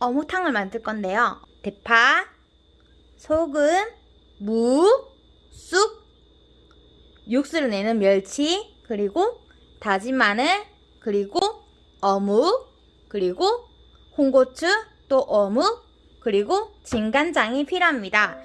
어묵탕을 만들 건데요. 대파, 소금, 무, 쑥, 육수를 내는 멸치, 그리고 다진 마늘, 그리고 어묵, 그리고 홍고추, 또 어묵, 그리고 진간장이 필요합니다.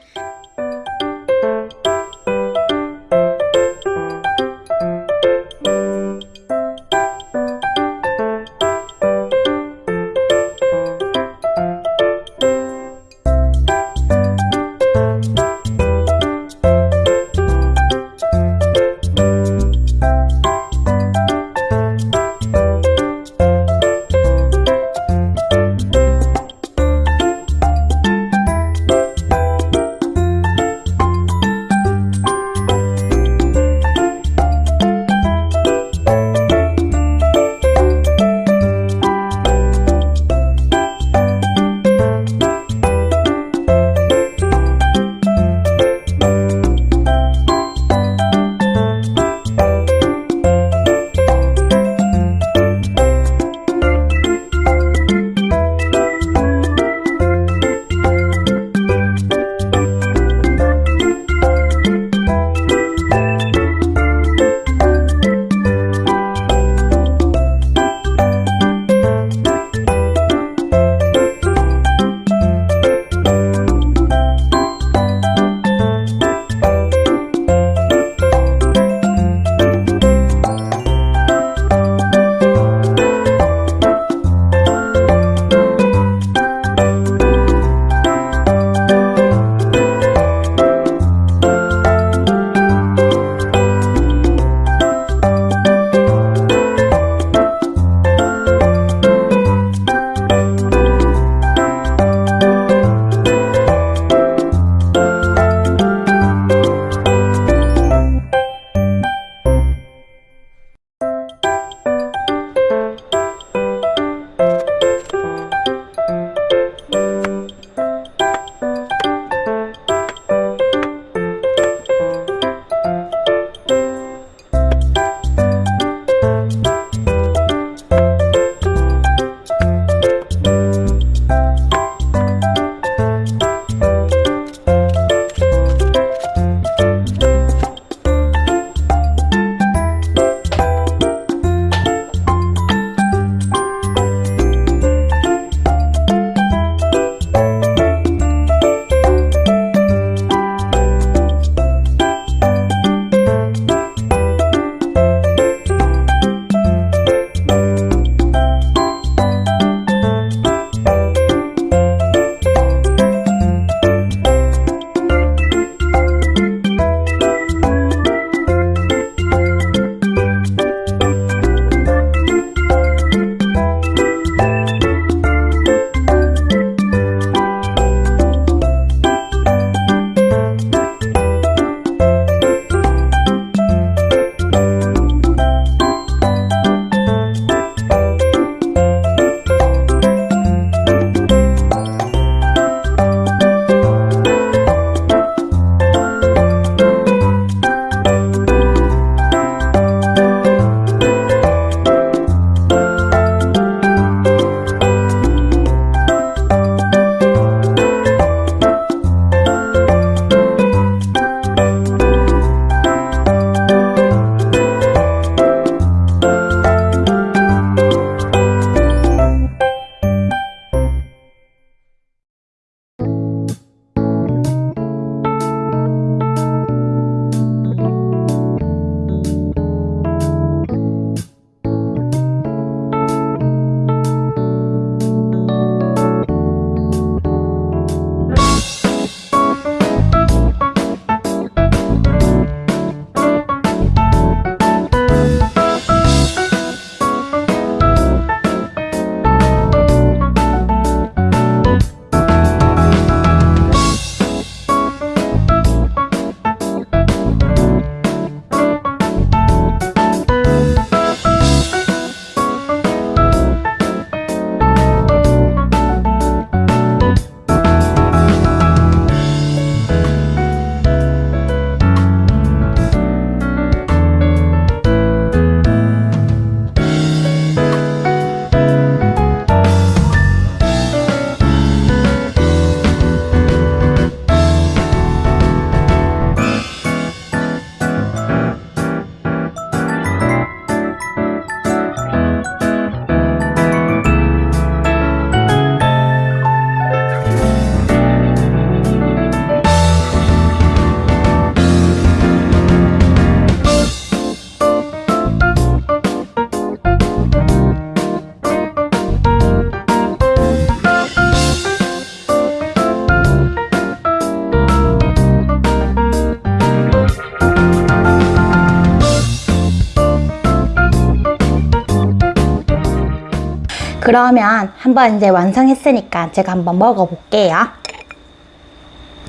그러면 한번 이제 완성했으니까 제가 한번 먹어볼게요.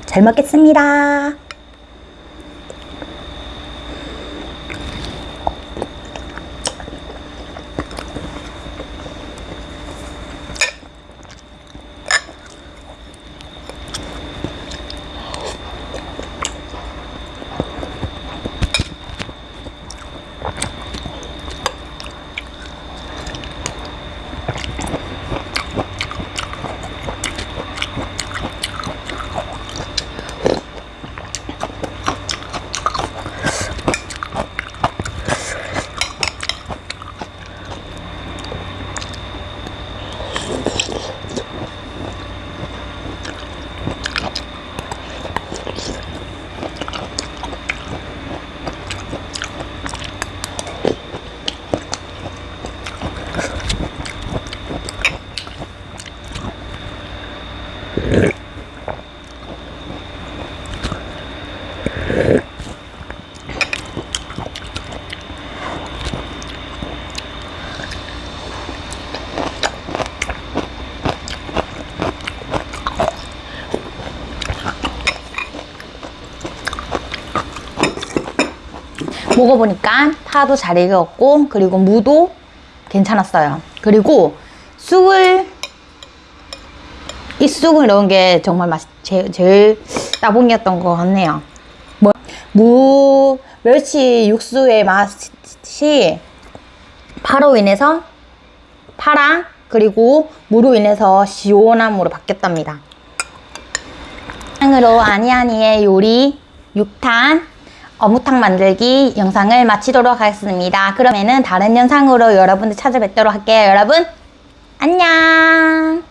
잘 먹겠습니다. 먹어보니까 파도 잘 익었고 그리고 무도 괜찮았어요. 그리고 쑥을 이 쑥을 넣은 게 정말 맛 제, 제일 따봉이었던 것 같네요. 뭐, 무 멸치 육수의 맛이 파로 인해서 파랑 그리고 무로 인해서 시원함으로 바뀌었답니다. 으로 아니아니의 요리 6탄 어묵탕 만들기 영상을 마치도록 하겠습니다. 그러면은 다른 영상으로 여러분들 찾아뵙도록 할게요. 여러분 안녕